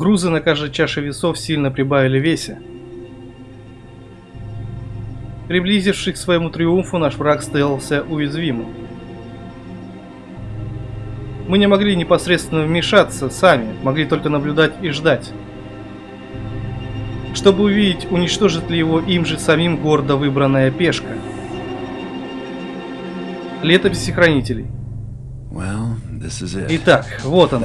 Грузы на каждой чаше весов сильно прибавили весе. Приблизившись к своему триумфу, наш враг сделался уязвимым. Мы не могли непосредственно вмешаться сами, могли только наблюдать и ждать. Чтобы увидеть, уничтожит ли его им же самим гордо выбранная пешка. Летописи хранителей. Итак, вот он.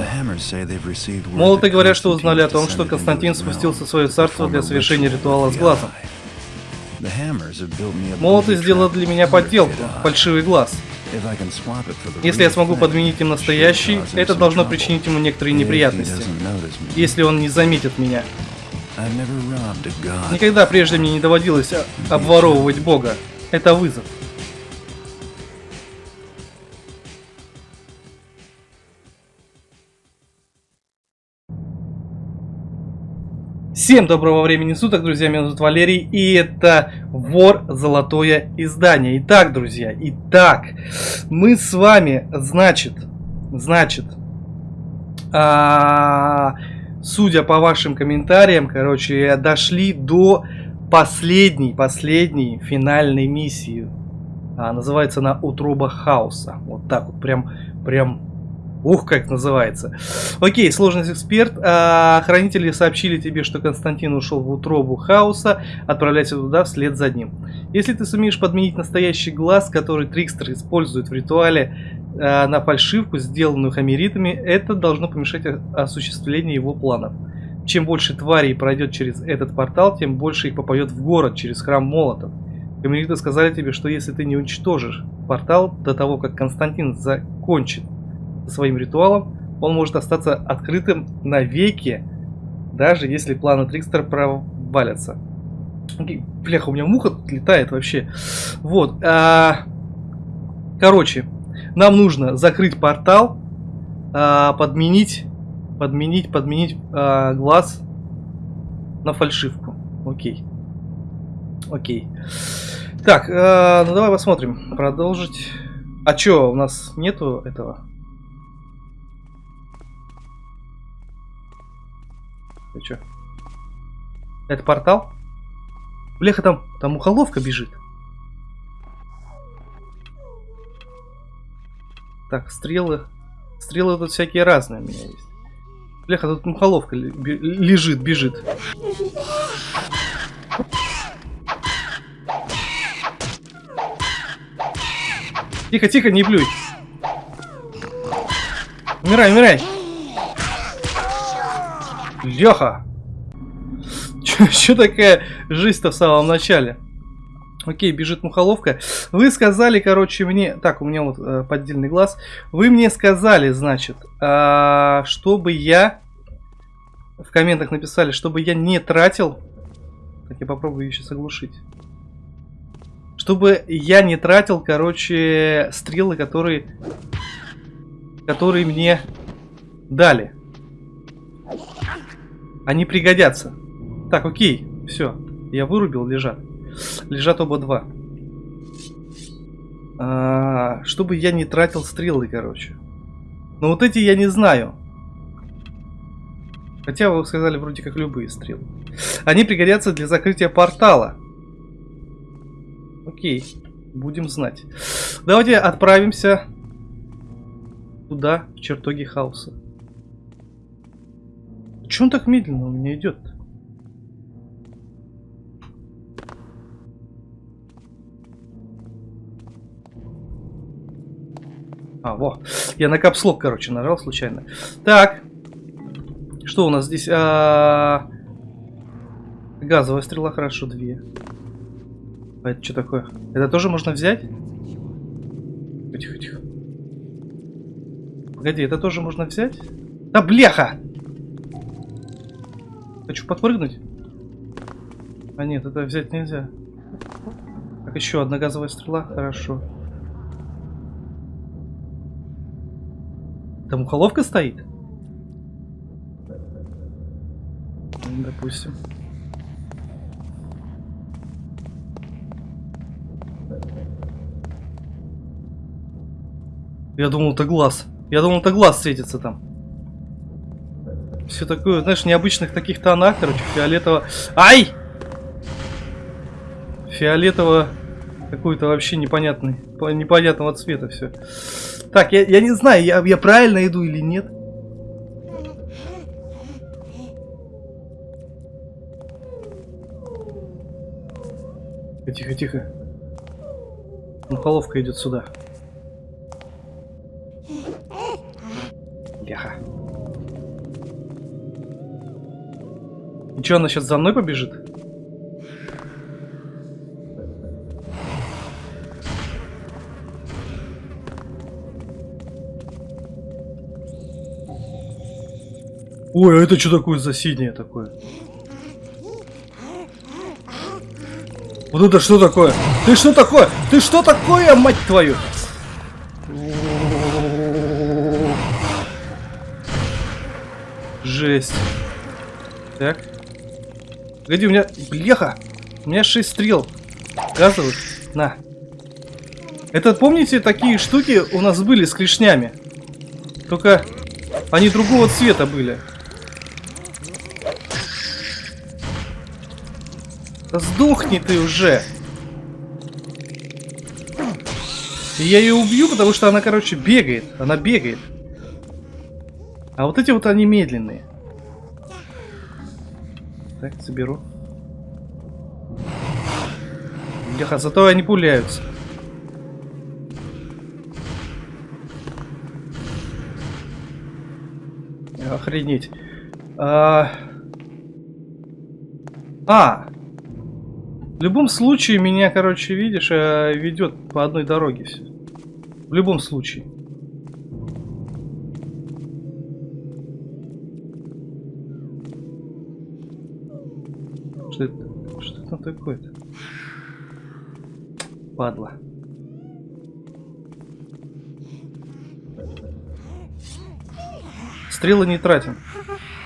Молоты говорят, что узнали о том, что Константин спустился в свое царство для совершения ритуала с глазом. Молоты сделали для меня подделку, фальшивый глаз. Если я смогу подменить им настоящий, это должно причинить ему некоторые неприятности, если он не заметит меня. Никогда прежде мне не доводилось обворовывать Бога. Это вызов. Всем доброго времени суток, друзья, меня зовут Валерий, и это Вор Золотое Издание. Итак, друзья, итак, мы с вами, значит, значит, а, судя по вашим комментариям, короче, дошли до последней, последней финальной миссии. А, называется она Утроба Хаоса. Вот так вот, прям, прям Ух, как называется. Окей, сложность эксперт. А, хранители сообщили тебе, что Константин ушел в утробу хаоса. Отправляйся туда вслед за ним. Если ты сумеешь подменить настоящий глаз, который Трикстер использует в ритуале а, на фальшивку, сделанную хамеритами, это должно помешать осуществлению его планов. Чем больше тварей пройдет через этот портал, тем больше их попадет в город через храм молотов. Хамериты сказали тебе, что если ты не уничтожишь портал до того, как Константин закончит своим ритуалом, он может остаться открытым навеки, даже если планы Трикстера провалятся. Бляха, у меня муха летает вообще. Вот. А, короче, нам нужно закрыть портал, а, подменить, подменить, подменить а, глаз на фальшивку. Окей. Окей. Так, а, ну давай посмотрим. Продолжить. А чё, у нас нету этого? Ты чё? Это портал? Бляха, там, там ухоловка бежит. Так, стрелы. Стрелы тут всякие разные у меня есть. Бляха, тут мухоловка лежит, бежит. Тихо, тихо, не плюй. Умирай, умирай. Леха! Что такая жизнь-то в самом начале? Окей, бежит мухоловка. Вы сказали, короче, мне... Так, у меня вот э, поддельный глаз. Вы мне сказали, значит, э, чтобы я... В комментах написали, чтобы я не тратил... Так, я попробую ее сейчас. Чтобы я не тратил, короче, стрелы, которые... Которые мне дали. Они пригодятся. Так, окей. Все. Я вырубил, лежат. Лежат оба два. А, чтобы я не тратил стрелы, короче. Но вот эти я не знаю. Хотя вы сказали вроде как любые стрелы. Они пригодятся для закрытия портала. Окей. Будем знать. Давайте отправимся туда, в чертоги хаоса. Че он так медленно у меня идет? А, во. Я на капслок, короче, нажал случайно. Так. Что у нас здесь? А -а -а... Газовая стрела, хорошо, две. А это что такое? Это тоже можно взять? Тихо, тихо. Погоди, это тоже можно взять? Да бляха! Хочу подпрыгнуть. А нет, это взять нельзя. Так, еще одна газовая стрела. Хорошо. Там ухоловка стоит? Допустим. Я думал, это глаз. Я думал, это глаз светится там. Все такое, знаешь, необычных таких тонах, короче, фиолетово... Ай! Фиолетово какой-то вообще непонятный, непонятного цвета все. Так, я, я не знаю, я, я правильно иду или нет. Тихо, тихо. Мухоловка идет сюда. Что, она сейчас за мной побежит? Ой, а это что такое за синее такое? Вот это что такое? Ты что такое? Ты что такое, мать твою? Жесть. Так. Погоди, у меня... Бляха! У меня 6 стрел. Газовых. На. Это, помните, такие штуки у нас были с клешнями? Только они другого цвета были. Да сдохни ты уже! И я ее убью, потому что она, короче, бегает. Она бегает. А вот эти вот они медленные. Так, заберу. Бляха, зато они пуляются. Охренеть. А... а, в любом случае, меня, короче, видишь, э, ведет по одной дороге все. В любом случае. Что это? Что это такое-то? Падла. Стрелы не тратим.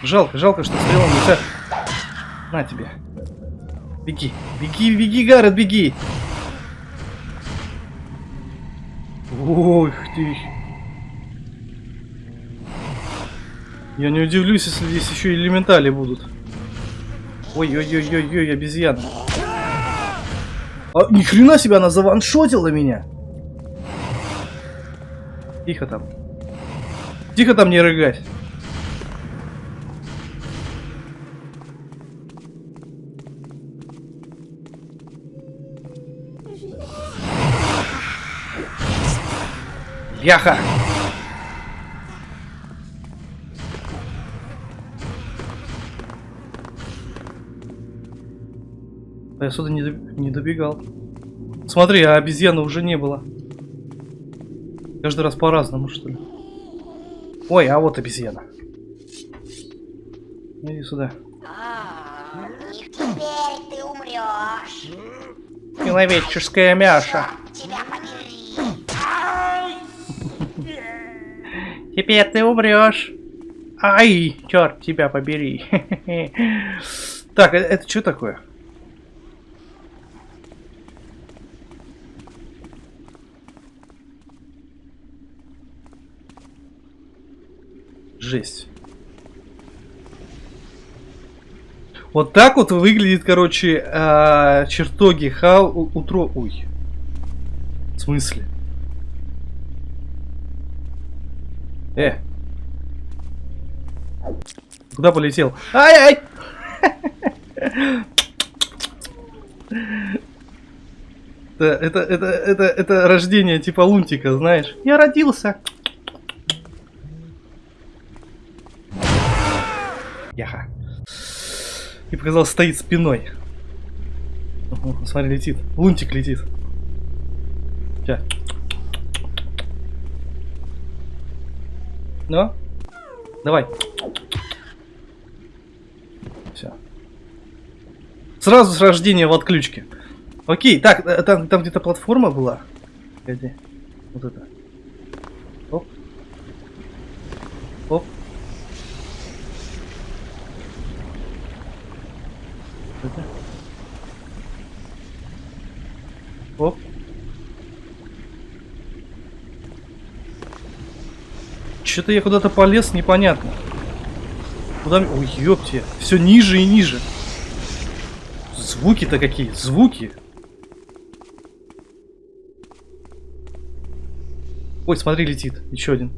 Жалко, жалко, что стрелы не тратим. На тебе. Беги, беги, беги, Гаррет, беги! Ох ты! Я не удивлюсь, если здесь еще элементали будут. Ой-ой-ой-ой-ой, обезьяна. А, ни хрена себе, она заваншотила меня. Тихо там. Тихо там не рыгать. Яха! А я сюда не, не добегал. Смотри, а обезьяны уже не было. Каждый раз по-разному, что ли. Ой, а вот обезьяна. Иди сюда. И теперь ты умрешь. Человеческая мяша. Теперь ты умрешь. Ай, черт, тебя побери. Так, это, это что такое? Жесть. Вот так вот выглядит, короче, э, чертоги хау утро. Ой. В смысле? Э. Куда полетел? Ай-ай! Это, это, это, это, это рождение типа лунтика, знаешь. Я родился. И показал, стоит спиной. Угу, смотри, летит. Лунтик летит. Сейчас. Ну? Давай. Все. Сразу с рождения в отключке. Окей, так, э, там, там где-то платформа была. Вот это. Оп. Оп. Это. Оп. Что-то я куда-то полез, непонятно. Куда... Ой, ёпте. Все ниже и ниже. Звуки-то какие? Звуки. Ой, смотри, летит. Еще один.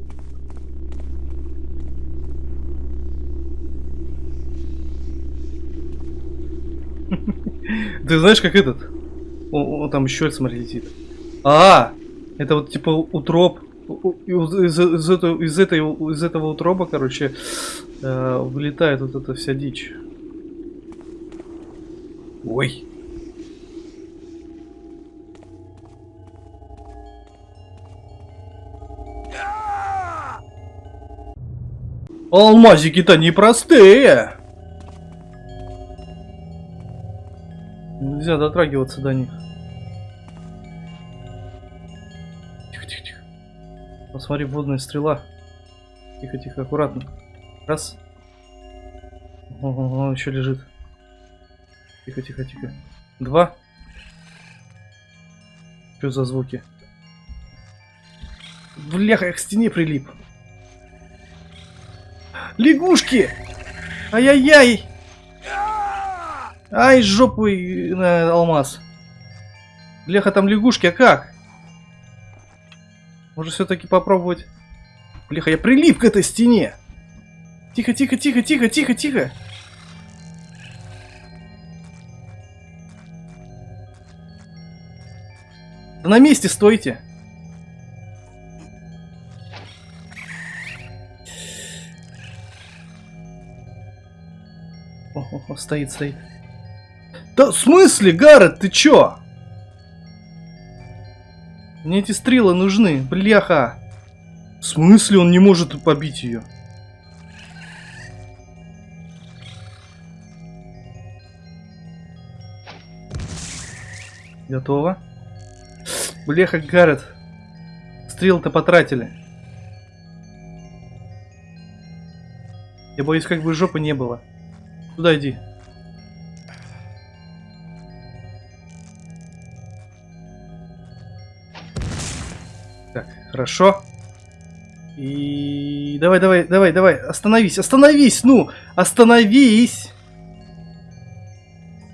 Ты знаешь, как этот? О, о, там еще смотри, летит. А, это вот типа утроп. Из, из, этого, из, этой, из этого утроба, короче, э, вылетает вот эта вся дичь. Ой. Алмазики-то непростые. Нельзя дотрагиваться до них. Посмотри, водная стрела. Тихо, тихо, аккуратно. Раз. О, еще лежит. Тихо, тихо, тихо. Два. Что за звуки? Бляха, я к стене прилип. Лягушки! Ай-яй-яй! Ай, жопу на алмаз. Бляха, там лягушки, а как? Может все-таки попробовать? Бляха, я прилип к этой стене. Тихо, тихо, тихо, тихо, тихо, тихо. Да на месте стойте. О, о, о, стоит, стоит. Да в смысле, Гаррет, ты чё? Мне эти стрелы нужны, бляха. В смысле он не может побить ее? Готово. Бляха, Гаррет. Стрел-то потратили. Я боюсь, как бы жопы не было. Туда иди. Хорошо. И давай, давай, давай, давай, остановись, остановись, ну, остановись.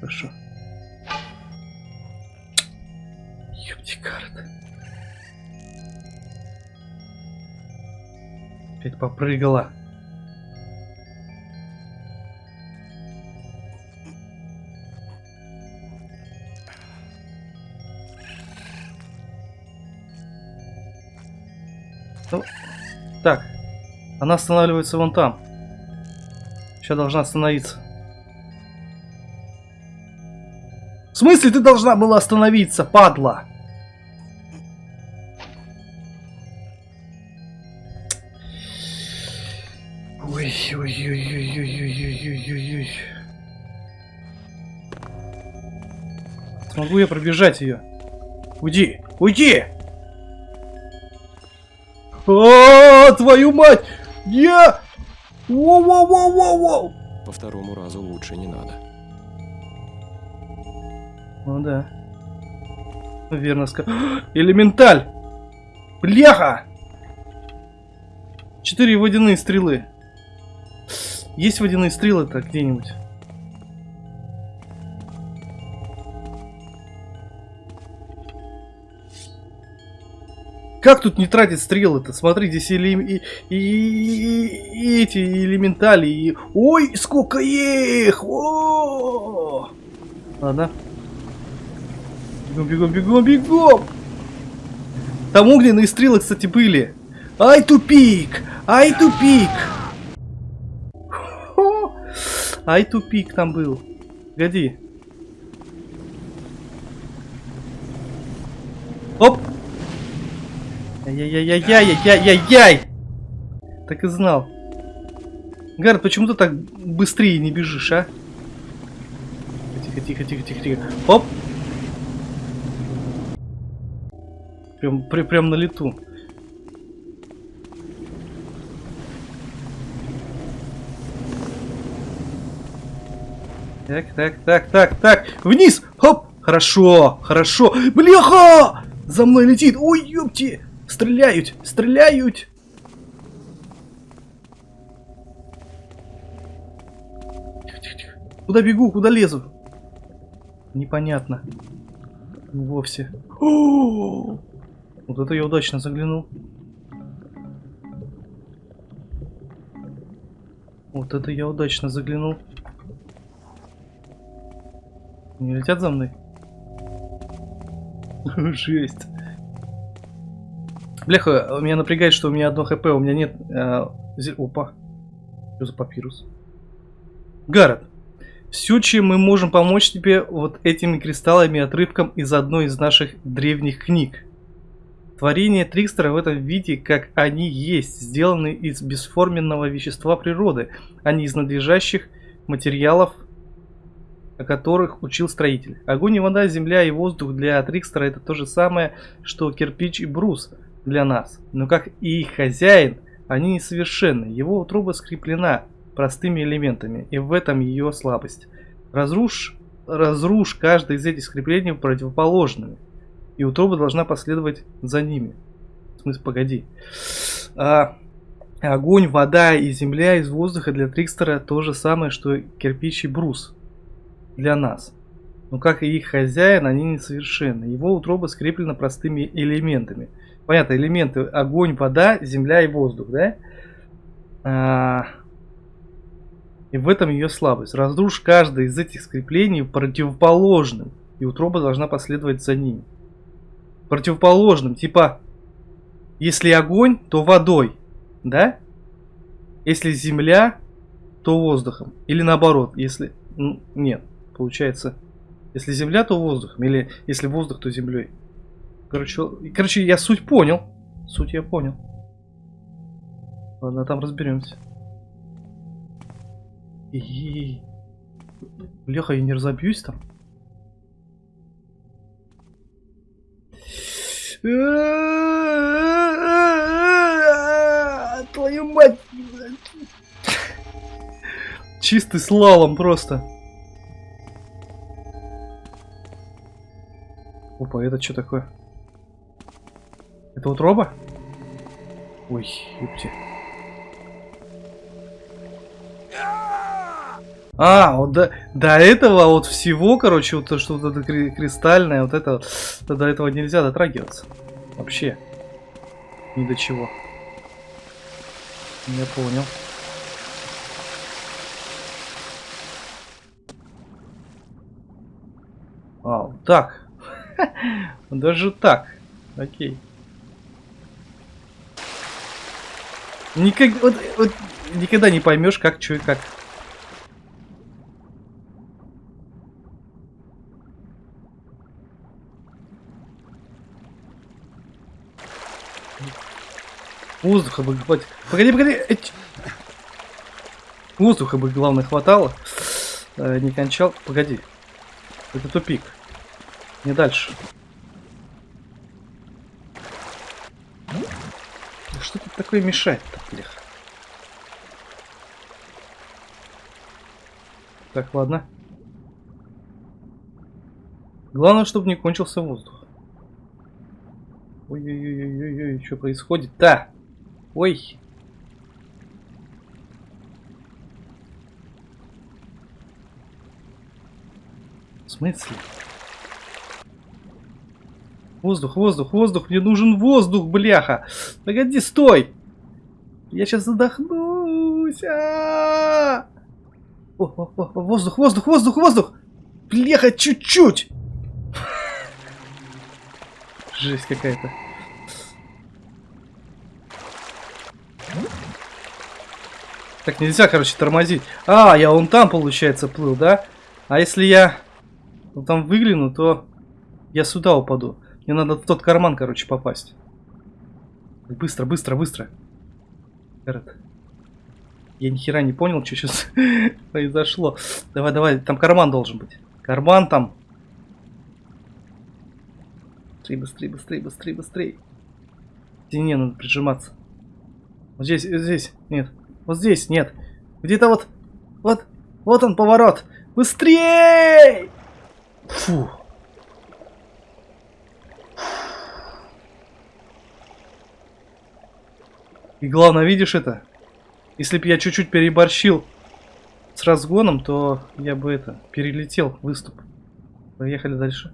Хорошо. Ёпти карта. Опять попрыгала. Она останавливается вон там. Сейчас должна остановиться. В смысле ты должна была остановиться, падла? Ой, ой, ой, ой, ой, ой, ой, ой. Смогу я пробежать ее? Уйди! Уйди! А, твою мать! Я! Воу-воу-воу-воу-воу! По второму разу лучше не надо. Ну да. Верно сказал. Элементаль! Бляха! Четыре водяные стрелы. Есть водяные стрелы-то где-нибудь? Как тут не тратить стрелы-то? Смотри, здесь и, и, и, и эти элементали. И... Ой, сколько их! О! Ладно. Бегом, бегом, бегом, бегом! Там огненные стрелы, кстати, были. Ай, тупик! Ай, тупик! Ай, тупик там был. Погоди. Оп! Яй-яй-яй-яй-яй-яй-яй! Так и знал. Гард, почему ты так быстрее не бежишь, а? Тихо, тихо, тихо, тихо, тихо. Оп! Прям, при, прям на лету. Так, так, так, так, так. Вниз! Хоп! Хорошо, хорошо. Бляха! За мной летит. Ой, ёпти! Стреляют! Стреляют! Куда бегу, куда лезу? Непонятно. Вовсе. О! Вот это я удачно заглянул. Вот это я удачно заглянул. Не летят за мной? Жесть. Бляха, меня напрягает, что у меня одно хп, у меня нет... Э, Опа. Что за папирус? Гаррет, все, чем мы можем помочь тебе вот этими кристаллами отрывком из одной из наших древних книг. Творения Трикстера в этом виде, как они есть, сделаны из бесформенного вещества природы, а не из надлежащих материалов, о которых учил строитель. Огонь и вода, земля и воздух для Трикстера это то же самое, что кирпич и брус для нас. Но как и их хозяин, они несовершенны. Его утроба скреплена простыми элементами, и в этом ее слабость. Разрушь, разрушь каждое из этих скреплений противоположными, и утроба должна последовать за ними. В смысле, погоди. А, огонь, вода и земля из воздуха для Трикстера то же самое, что кирпич брус для нас. Но как и их хозяин, они несовершенны. Его утроба скреплена простыми элементами. Понятно, элементы огонь, вода, земля и воздух, да? А, и в этом ее слабость. Разрушь каждое из этих скреплений противоположным, и утроба должна последовать за ними. Противоположным, типа, если огонь, то водой, да? Если земля, то воздухом. Или наоборот, если... Нет, получается, если земля, то воздухом. Или если воздух, то землей. Короче, короче, я суть понял. Суть я понял. Ладно, там разберемся. И... Бляха, я не разобьюсь там. Твою мать! Чистый слалом просто. Опа, это что такое? Это утроба? Ой, ёпти. А, вот до, до этого вот всего, короче, вот то, что вот это кри- кристальное, вот это, то до этого нельзя дотрагиваться. Вообще. Ни до чего. Я понял. А, вот так. Даже так. Окей. Никак, вот, вот никогда не поймешь, как, что и как. Воздуха бы хватит. Погоди, погоди. Воздуха бы, главное, хватало. Э, не кончал. Погоди. Это тупик. Не дальше. Да что тут такое мешает-то, блях? Так, ладно. Главное, чтобы не кончился воздух. Ой-ой-ой-ой-ой, что происходит-то? Ой. В смысле? Воздух, воздух, воздух, мне нужен воздух, бляха. Погоди, стой. Я сейчас задохнусь. А -а -а! О, о, о, воздух, воздух, воздух, воздух. Бляха, чуть-чуть. Жесть какая-то. Так нельзя, короче, тормозить. А, я вон там, получается, плыл, да? А если я вот там выгляну, то я сюда упаду. Мне надо в тот карман, короче, попасть. Быстро, быстро, быстро. Гаррет. Я ни хера не понял, что сейчас произошло. Давай, давай, там карман должен быть. Карман там. Быстрее, быстрее, быстрее, быстрее, быстрее. К стене надо прижиматься. Вот здесь, вот здесь, нет. Вот здесь, нет. Где-то вот, вот, вот он поворот. Быстрее! Фу. И главное, видишь это? Если бы я чуть-чуть переборщил с разгоном, то я бы это, перелетел выступ. Поехали дальше.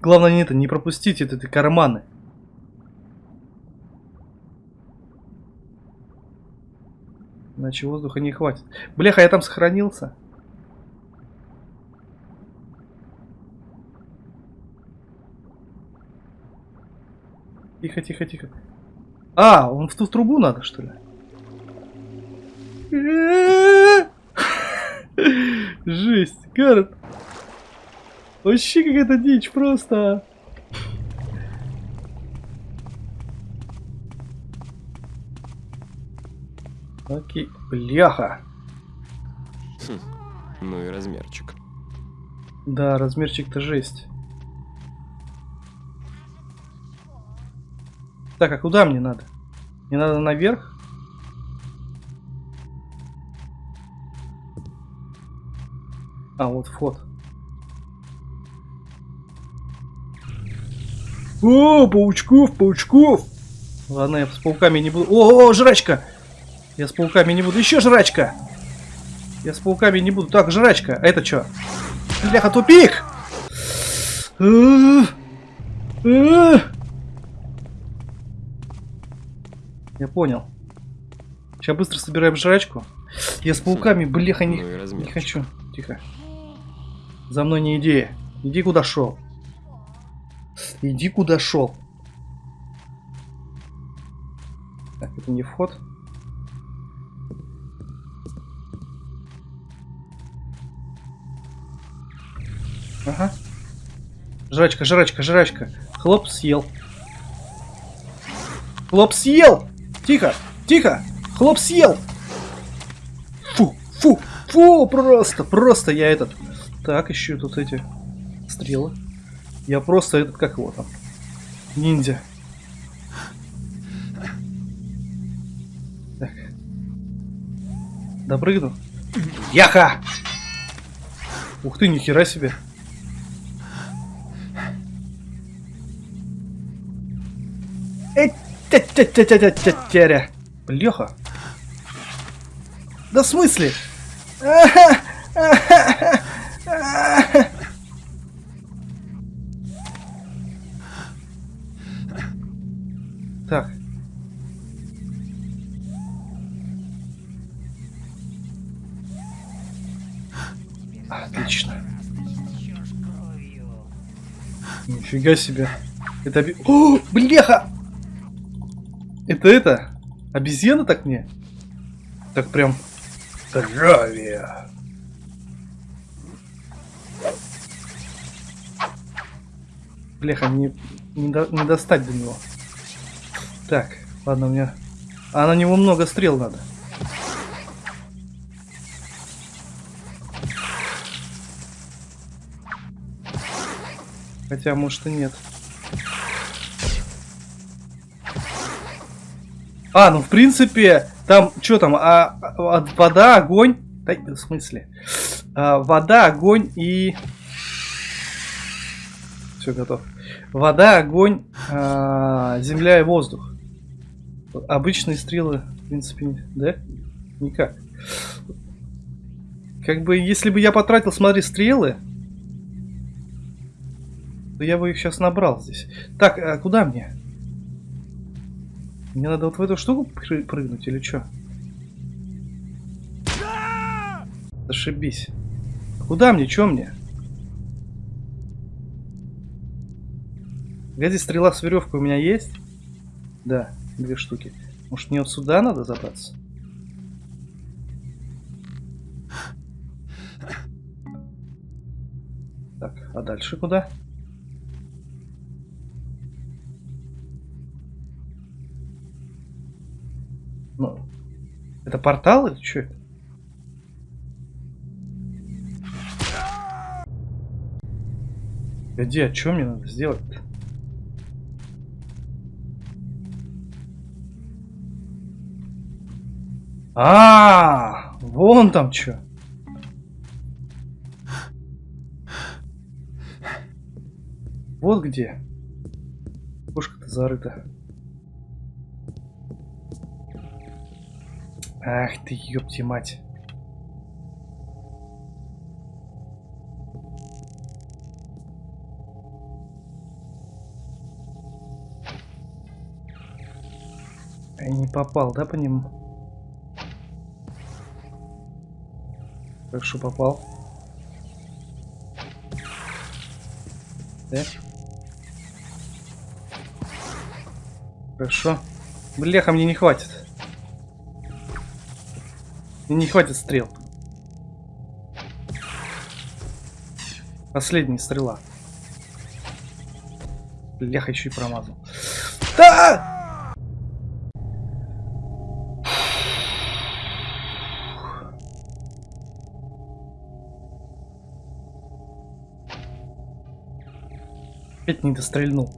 Главное не это, не пропустить это, это карманы. Иначе воздуха не хватит. Бляха, я там сохранился. Тихо, тихо, тихо. А, он в ту трубу надо, что ли? Жесть, Гаррет. Вообще какая-то дичь просто. Окей, бляха. Ну и размерчик. Да, размерчик-то жесть. Так, а куда мне надо? Мне надо наверх? А, вот вход. О, паучков, паучков! Ладно, я с пауками не буду. О, о, жрачка! Я с пауками не буду. Еще жрачка! Я с пауками не буду. Так, жрачка. А это что? Бляха, тупик! Я понял. Сейчас быстро собираем жрачку. Я с пауками, бляха, не, Ну не хочу. Тихо. За мной не иди. Иди куда шел. Иди куда шел. Так, это не вход. Ага. Жрачка, жрачка, жрачка. Хлоп съел. Хлоп съел! Тихо, тихо! Хлоп съел! Фу, фу, фу, просто, просто я этот... Так, еще тут эти стрелы. Я просто этот, как его там? Ниндзя. Так. Допрыгну. Яха! Ух ты, нихера себе. Тя-тя-тя-тя-тя-тя-тя. Леха. Да в смысле? Так. Отлично. Нифига себе. Это. О, бляха! Это это? Обезьяна так мне? Так прям... Здравия! Бляха, не, не, до- не достать до него. Так, ладно, у меня... А на него много стрел надо. Хотя, может и нет. А, ну в принципе, там, что там, а, а, вода, огонь, в смысле, А, вода, огонь и... Все, готов. Вода, огонь, а, земля и воздух. Обычные стрелы, в принципе, да? Никак. Как бы, если бы я потратил, смотри, стрелы, то я бы их сейчас набрал здесь. Так, а куда мне? Мне надо вот в эту штуку пры- прыгнуть или что? Зашибись. Куда мне? Чё мне? Погоди, стрела с веревкой у меня есть? Да, две штуки. Может мне вот сюда надо забраться? Так, а дальше куда? Ну, это портал или что? Где, а что мне надо сделать-то? А, вон там что. Вот где. Кошка-то зарыта. Ах ты, ёпти мать. Я не попал, да, по нему? Хорошо попал. Да? Хорошо. Бляха, мне не хватит. Не хватит стрел. Последняя стрела. Бляха, еще и промазал. Да! Опять не дострельнул.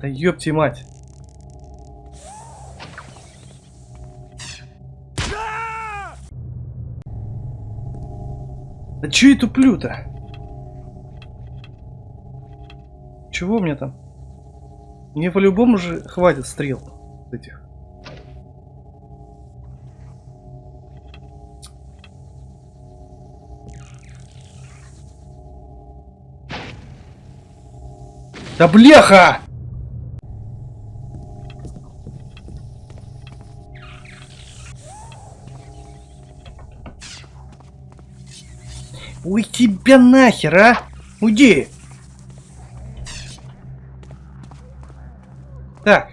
Да ёпти мать. Да чё я туплю-то? Чего мне там? Мне по-любому же хватит стрел этих. Да бляха! Тебя нахер, а! Уйди! Так.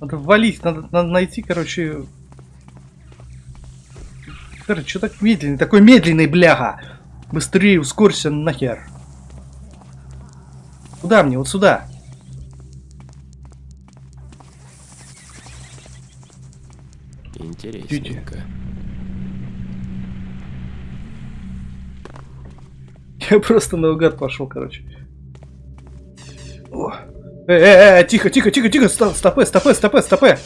Надо валить, надо, надо найти, короче... Короче, что так медленный? Такой медленный, бляха! Быстрее ускорься нахер. Куда мне? Вот сюда. Интересненько. Я просто наугад пошел, короче. О. Э, э, э, тихо, тихо, тихо, тихо, стопэ, стопэ, стопэ, стопэ.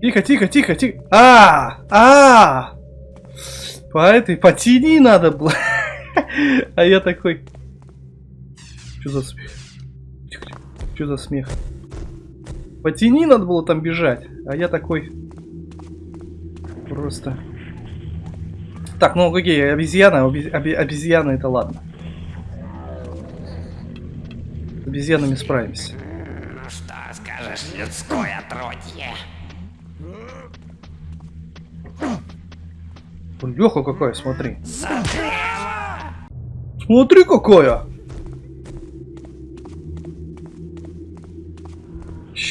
Тихо, тихо, тихо, тихо. А, а, по этой, по тени надо было. А я такой. Что за смех? Тихо. Что за смех? По тени надо было там бежать, а я такой просто. Так, ну окей, обезьяна, оби- оби- обезьяна это ладно. С обезьянами справимся. Ну что скажешь, людское отродье? Леха какая, смотри. Смотри какая!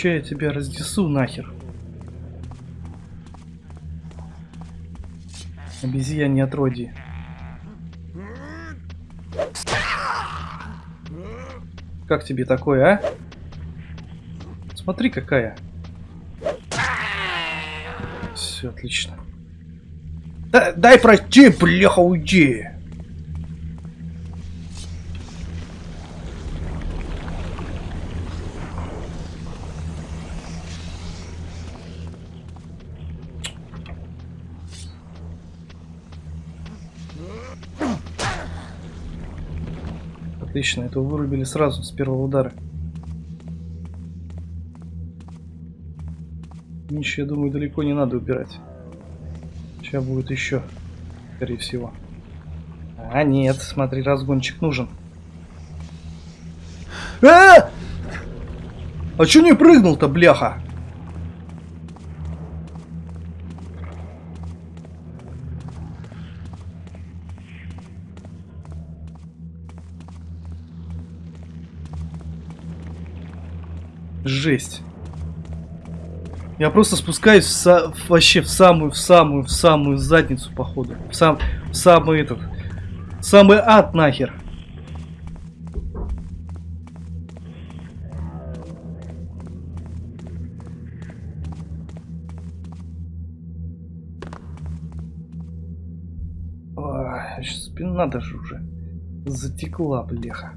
Ща я тебя разнесу нахер. Обезьяне отродье. Как тебе такое, а? Смотри какая. Все отлично. Да- дай пройти, бляха, уйди. Отлично, этого вырубили сразу с первого удара. Ничего, я думаю, далеко не надо убирать. Сейчас будет еще, скорее всего. А, нет, смотри, разгончик нужен. А! А чё не прыгнул-то, бляха? Жесть. Я просто спускаюсь в са- вообще в самую, в самую, в самую задницу, походу. В сам, в самый этот, самый ад нахер. Ой, щас спина даже уже затекла, бляха.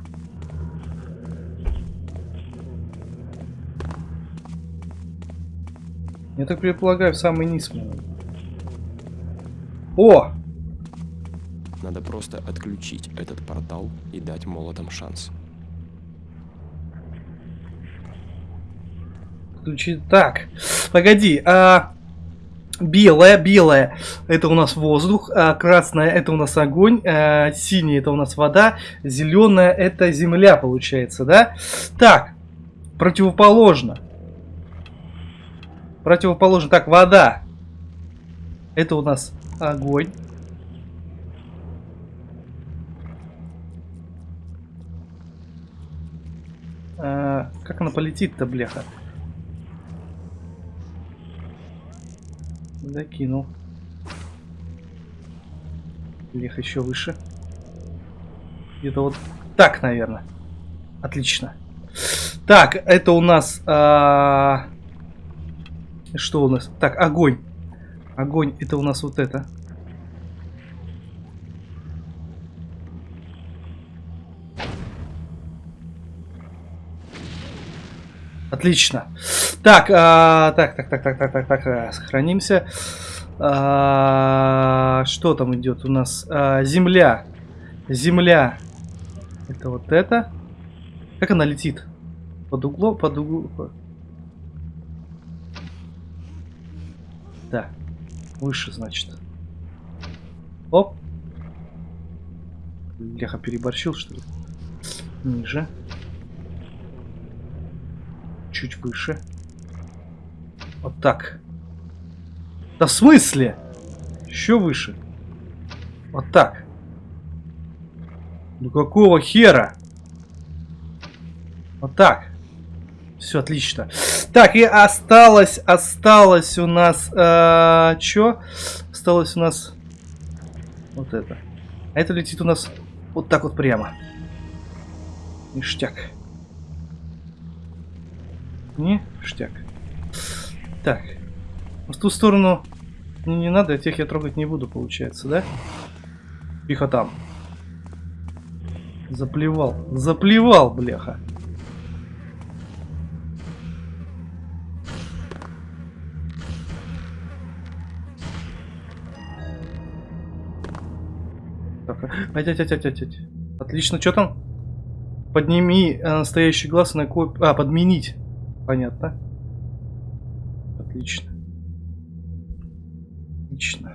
Я так предполагаю, в самый низ. О! Надо просто отключить этот портал и дать молотам шанс. Ключи. Так, погоди, а Белая, белая это у нас воздух, а красная это у нас огонь, а синяя это у нас вода, зеленая это земля получается, да? Так, противоположно. Противоположно. Так, вода. Это у нас огонь. А, как она полетит-то, бляха? Закинул. Лех еще выше. Где-то вот так, наверное. Отлично. Так, это у нас... А... Что у нас? Так, огонь. Огонь, это у нас вот это. Отлично. Так, а, так, так, так, так, так, так, так, а, сохранимся. А, что там идет у нас? А, земля. Земля. Это вот это. Как она летит? Под углом, под углом. Да. Выше, значит. Оп. Леха переборщил, что ли? Ниже чуть выше. Вот так. Да в смысле? Еще выше. Вот так. Ну какого хера? Вот так. Все отлично. Так, и осталось, осталось у нас... Э, Че? Осталось у нас... Вот это. А это летит у нас вот так вот прямо. Ништяк. Не, штяк. Так. В ту сторону мне не надо, а тех я трогать не буду, получается, да? Тихо там. Заплевал. Заплевал, бляха. Отлично, что там? Подними э, настоящий глаз на коп... А, подменить. Понятно. Отлично. Отлично.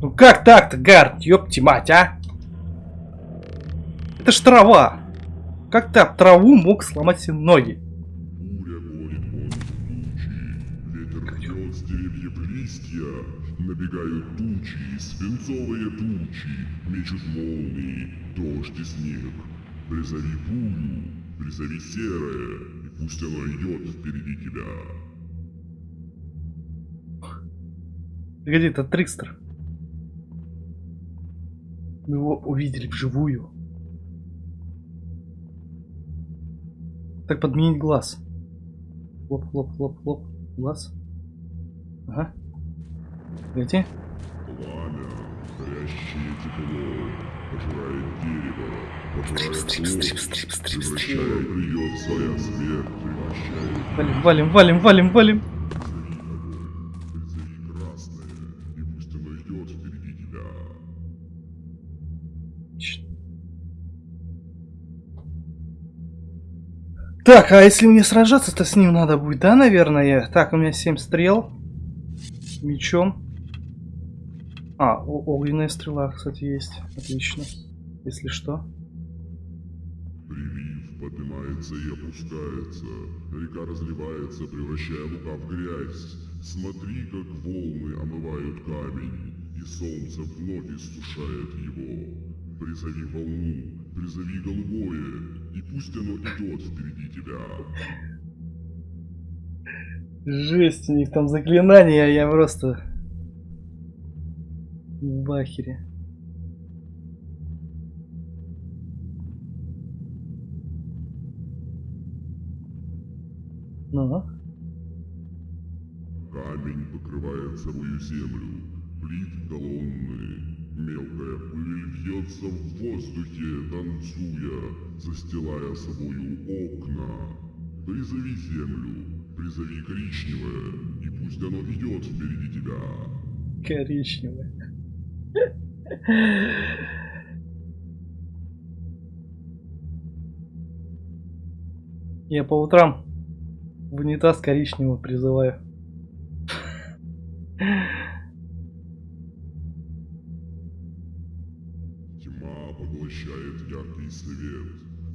Ну как так-то, Гард? Ёпти мать, а? Это ж трава. Как ты об траву мог сломать себе ноги? Буря гонит Ветер рвет с деревьев листья, набегают свинцовые тучи, мечут молнии, дождь и снег. Призови бурю, призови серое, и пусть оно идет впереди тебя. Погоди, это Трикстер. Мы его увидели вживую. Так, подменить глаз. Хлоп, хлоп, хлоп, хлоп. Глаз. Ага. Погоди. Горящее тепло, пожирает дерево, пожирает превращает придет своя смерть, превращает Валим, валим, валим, валим, валим. Призови красное, и пусть оно идет впереди тебя. Так, а если мне сражаться-то с ним надо будет, да, наверное? Так, у меня 7 стрел. Мечом. А, огненная стрела, кстати, есть. Отлично. Если что. Прилив поднимается и опускается, река разливается, превращая лука в грязь. Смотри, как волны омывают камень, и солнце вновь иссушает его. Призови волну, призови голубое, и пусть оно идет впереди тебя. Жесть, у них там заклинания, я просто... В бахере. Ну, Камень покрывает собою землю, плит колонны, мелкая пыль вьется в воздухе, танцуя, застилая собою окна. Призови землю, призови коричневое, и пусть оно идет впереди тебя. коричневая. Я по утрам В унитаз коричневого призываю. Тьма поглощает яркий свет.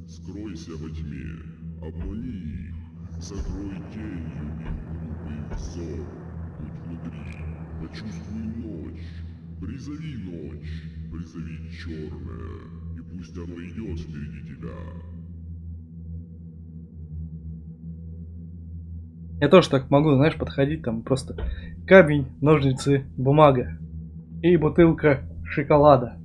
Скройся во тьме, обмани их, закрой тенью их глупый взор. Будь внутри, почувствуй ночь, призови ночь, призови черное, и пусть оно идет впереди тебя. Я тоже так могу, знаешь, подходить там просто камень, ножницы, бумага и бутылка шоколада.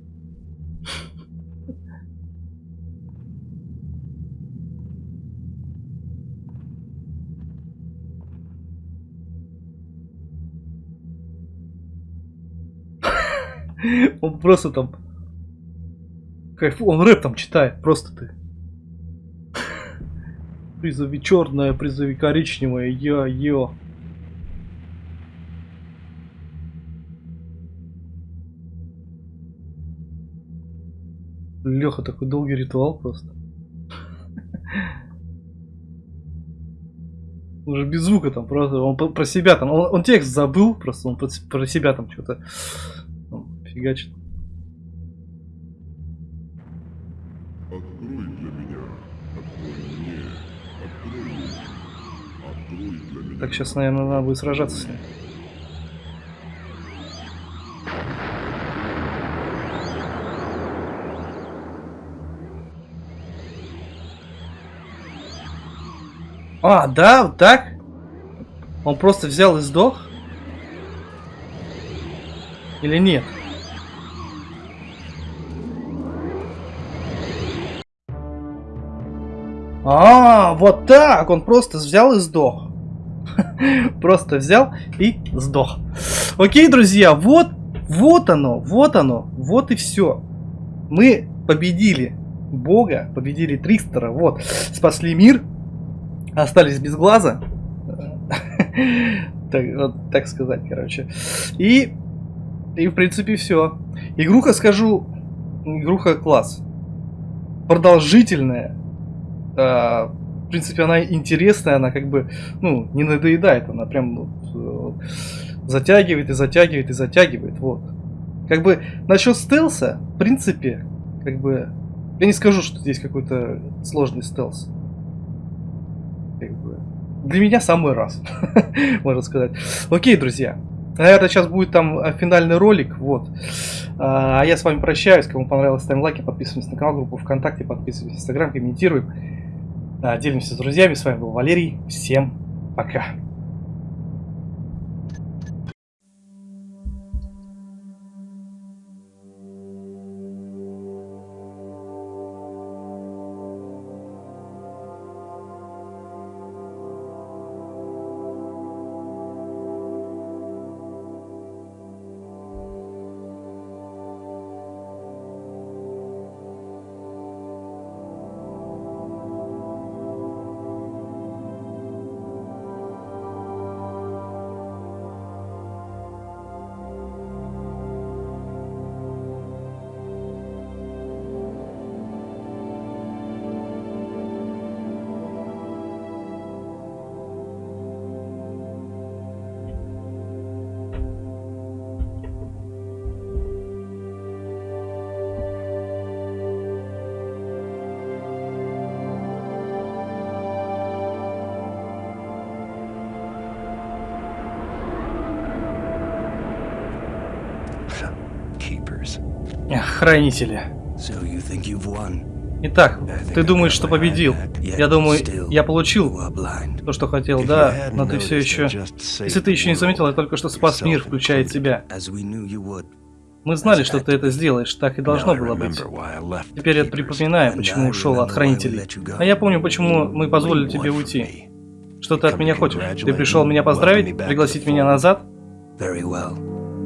Он просто там кайф, он рэп там читает, просто ты. Призови черное, призови коричневое, я-ё. Леха такой долгий ритуал просто. Он же без звука там просто, он про- себя там, он, он текст забыл просто, он про себя там что-то фигачит. Открой для меня, открой мне, открой мне, открой для меня. Так, сейчас, наверное, надо будет сражаться с ним. А, да, вот так? Он просто взял и сдох? Или нет? А, вот так! Он просто взял и сдох. Просто взял и сдох. Окей, друзья, вот, вот оно, вот оно, вот и все. Мы победили Бога, победили Тристера, вот, спасли мир, остались без глаза. Так, вот, так сказать, короче. И, и в принципе все. Игруха, скажу, игруха класс. Продолжительная. А, в принципе, она интересная, она как бы, ну, не надоедает, она прям вот, э, затягивает и затягивает и затягивает, вот. Как бы насчет стелса, в принципе, как бы, я не скажу, что здесь какой-то сложный стелс. Как бы, для меня самый раз, можно сказать. Окей, друзья, наверное, сейчас будет там э, финальный ролик, вот. А я с вами прощаюсь, кому понравилось, ставим лайки, подписываемся на канал, группу ВКонтакте, подписывайтесь в Инстаграм, комментируем. Да, делимся с друзьями. С вами был Валерий. Всем пока. Хранители. Итак, ты думаешь, что победил? Я думаю, я получил то, что хотел, да, но ты все еще... Если ты еще не заметил, я только что спас мир, включая тебя. Мы знали, что ты это сделаешь, так и должно было быть. Теперь я припоминаю, почему ушел от Хранителей. А я помню, почему мы позволили тебе уйти. Что ты от меня хочешь? Ты пришел меня поздравить? Пригласить меня назад?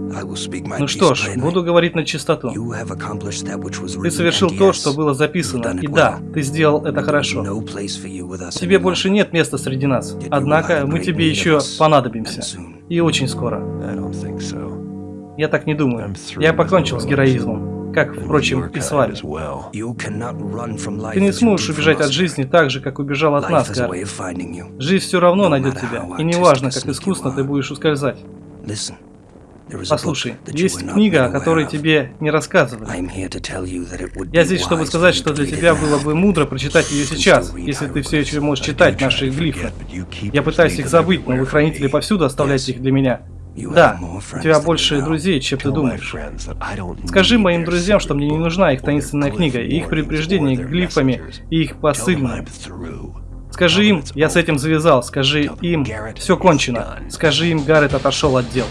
Very well. I will speak my Ну piece что ж, буду говорить на чистоту. You have accomplished that which was Ты written, совершил то, что было записано. done it И да, ты сделал это хорошо. No place for you with us Тебе больше нет места среди нас. Однако мы тебе еще понадобимся. И очень скоро. I don't think so. Я так не думаю. I'm through Я with покончил с героизмом. как, впрочем, и с вами. You cannot run from life Ты не сможешь убежать от жизни так же, как убежал от нас, Гарри. Жизнь все равно найдет тебя, и неважно, как искусно ты будешь ускользать. Послушай, есть книга, о которой тебе не рассказывали. Я здесь, чтобы сказать, что для тебя было бы мудро прочитать ее сейчас, если ты все еще можешь читать наши глифы. Я пытаюсь их забыть, но вы, хранители, повсюду оставляете их для меня. Да, у тебя больше друзей, чем ты думаешь. Скажи моим друзьям, что мне не нужна их таинственная книга, и их предупреждение глифами, и их посыльным. Скажи им, я с этим завязал. Скажи им, все кончено. Скажи им, Гаррет отошел от дел.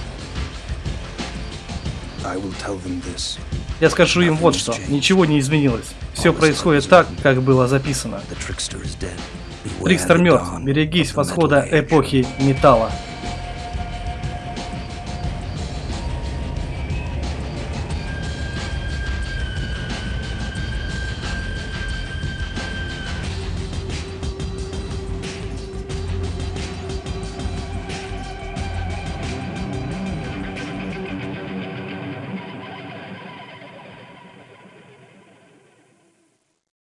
Я скажу им вот что. Ничего не изменилось. Все происходит так, как было записано. Трикстер мертв. Берегись восхода эпохи металла.